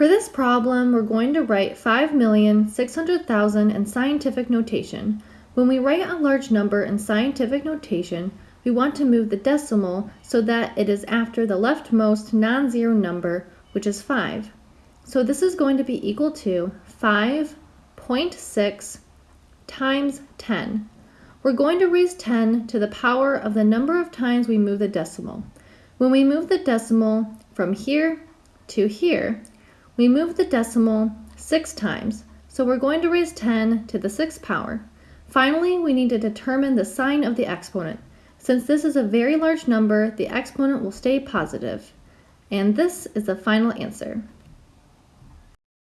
For this problem, we're going to write 5,600,000 in scientific notation. When we write a large number in scientific notation, we want to move the decimal so that it is after the leftmost non-zero number, which is 5. So this is going to be equal to 5.6 times 10. We're going to raise 10 to the power of the number of times we move the decimal. When we move the decimal from here to here, we move the decimal 6 times, so we're going to raise 10 to the 6th power. Finally, we need to determine the sign of the exponent. Since this is a very large number, the exponent will stay positive. And this is the final answer.